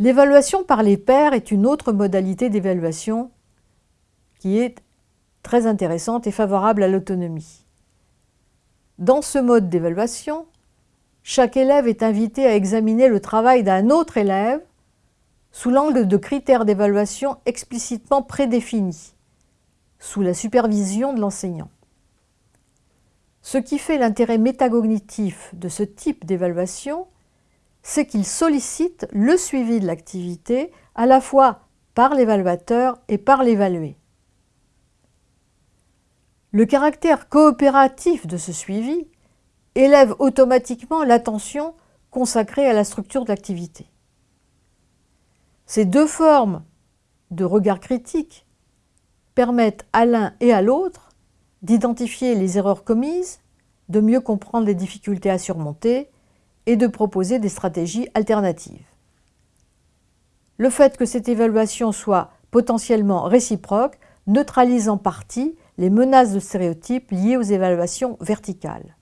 L'évaluation par les pairs est une autre modalité d'évaluation qui est très intéressante et favorable à l'autonomie. Dans ce mode d'évaluation, chaque élève est invité à examiner le travail d'un autre élève sous l'angle de critères d'évaluation explicitement prédéfinis, sous la supervision de l'enseignant. Ce qui fait l'intérêt métacognitif de ce type d'évaluation, c'est qu'il sollicite le suivi de l'activité à la fois par l'évaluateur et par l'évalué. Le caractère coopératif de ce suivi élève automatiquement l'attention consacrée à la structure de l'activité. Ces deux formes de regard critique permettent à l'un et à l'autre d'identifier les erreurs commises, de mieux comprendre les difficultés à surmonter et de proposer des stratégies alternatives. Le fait que cette évaluation soit potentiellement réciproque neutralise en partie les menaces de stéréotypes liées aux évaluations verticales.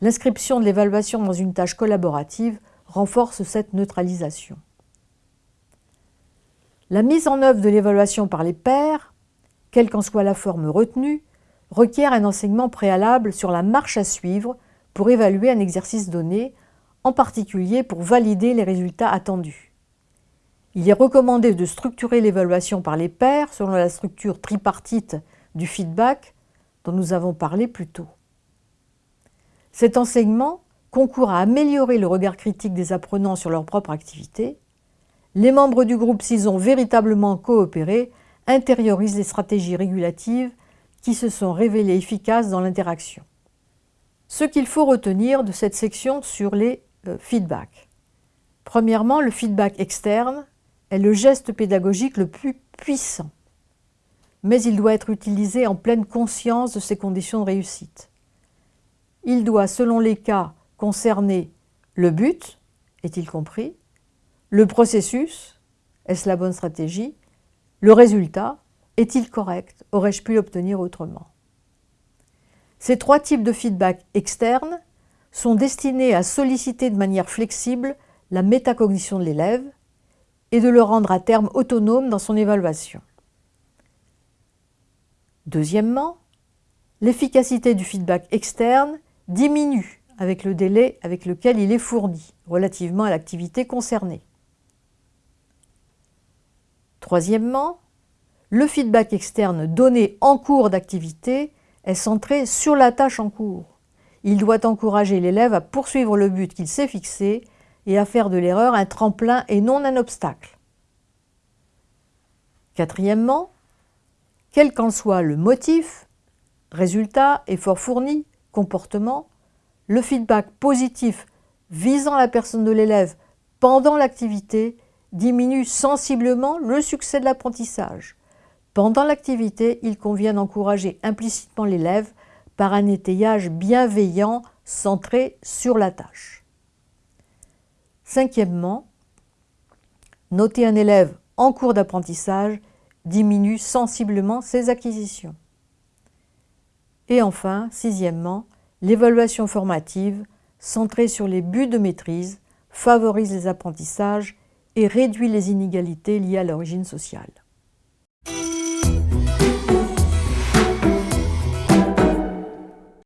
L'inscription de l'évaluation dans une tâche collaborative renforce cette neutralisation. La mise en œuvre de l'évaluation par les pairs, quelle qu'en soit la forme retenue, requiert un enseignement préalable sur la marche à suivre pour évaluer un exercice donné, en particulier pour valider les résultats attendus. Il est recommandé de structurer l'évaluation par les pairs selon la structure tripartite du feedback dont nous avons parlé plus tôt. Cet enseignement concourt à améliorer le regard critique des apprenants sur leur propre activité. Les membres du groupe, s'ils ont véritablement coopéré, intériorisent les stratégies régulatives qui se sont révélées efficaces dans l'interaction. Ce qu'il faut retenir de cette section sur les euh, feedbacks. Premièrement, le feedback externe est le geste pédagogique le plus puissant mais il doit être utilisé en pleine conscience de ses conditions de réussite. Il doit, selon les cas, concerner le but, est-il compris, le processus, est-ce la bonne stratégie, le résultat, est-il correct, aurais-je pu l'obtenir autrement? Ces trois types de feedback externes sont destinés à solliciter de manière flexible la métacognition de l'élève et de le rendre à terme autonome dans son évaluation. Deuxièmement, l'efficacité du feedback externe diminue avec le délai avec lequel il est fourni relativement à l'activité concernée. Troisièmement, le feedback externe donné en cours d'activité est centré sur la tâche en cours. Il doit encourager l'élève à poursuivre le but qu'il s'est fixé et à faire de l'erreur un tremplin et non un obstacle. Quatrièmement, quel qu'en soit le motif, résultat, effort fourni, comportement, le feedback positif visant la personne de l'élève pendant l'activité diminue sensiblement le succès de l'apprentissage. Pendant l'activité, il convient d'encourager implicitement l'élève par un étayage bienveillant centré sur la tâche. Cinquièmement, noter un élève en cours d'apprentissage diminue sensiblement ses acquisitions. Et enfin, sixièmement, l'évaluation formative, centrée sur les buts de maîtrise, favorise les apprentissages et réduit les inégalités liées à l'origine sociale.